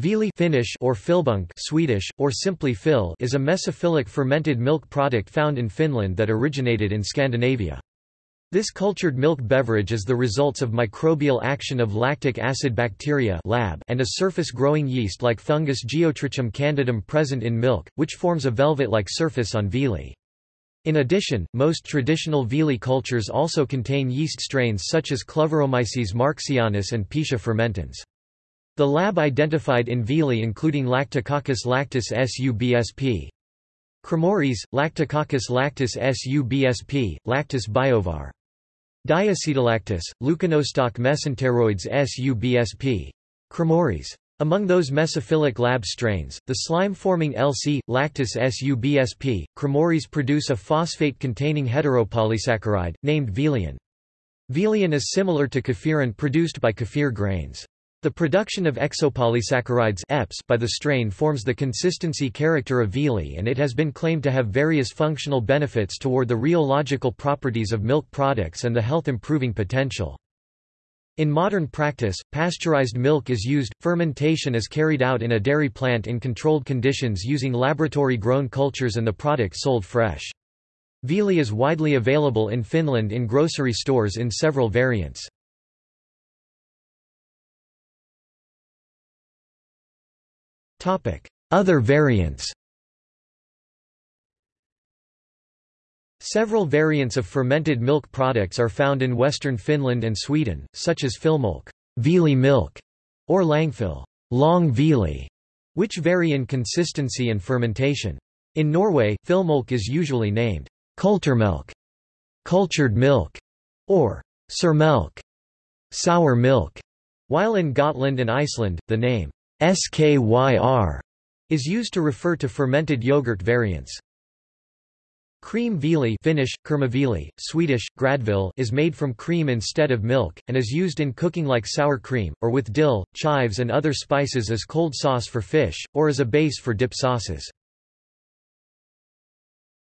Viili Finnish or filbunk Swedish, or simply fil is a mesophilic fermented milk product found in Finland that originated in Scandinavia. This cultured milk beverage is the results of microbial action of lactic acid bacteria lab and a surface-growing yeast like fungus Geotrichum candidum present in milk, which forms a velvet-like surface on vili. In addition, most traditional vili cultures also contain yeast strains such as Kluyveromyces marxianus and Pichia fermentans. The lab identified in viili including Lactococcus lactis subsp. cremoris, Lactococcus lactis subsp, Lactis biovar. Diacetolactis, Leuconostoc mesenteroides subsp. cremoris. Among those mesophilic lab strains, the slime-forming LC, Lactis subsp. cremoris produce a phosphate-containing heteropolysaccharide, named viiliin. Viiliin is similar to kefir produced by kefir grains. The production of exopolysaccharides EPS by the strain forms the consistency character of viili and it has been claimed to have various functional benefits toward the rheological properties of milk products and the health-improving potential. In modern practice, pasteurized milk is used. Fermentation is carried out in a dairy plant in controlled conditions using laboratory-grown cultures and the product sold fresh. Viili is widely available in Finland in grocery stores in several variants. Other variants Several variants of fermented milk products are found in western Finland and Sweden, such as filmilk, viili milk, or langfil, long viili, which vary in consistency and fermentation. In Norway, filmilk is usually named kulturmelk, cultured milk, or surmelk, sour milk, while in Gotland and Iceland, the name SKYR is used to refer to fermented yogurt variants. Cream viili Finnish, kermaviili, Swedish, gräddfil is made from cream instead of milk, and is used in cooking like sour cream, or with dill, chives and other spices as cold sauce for fish, or as a base for dip sauces.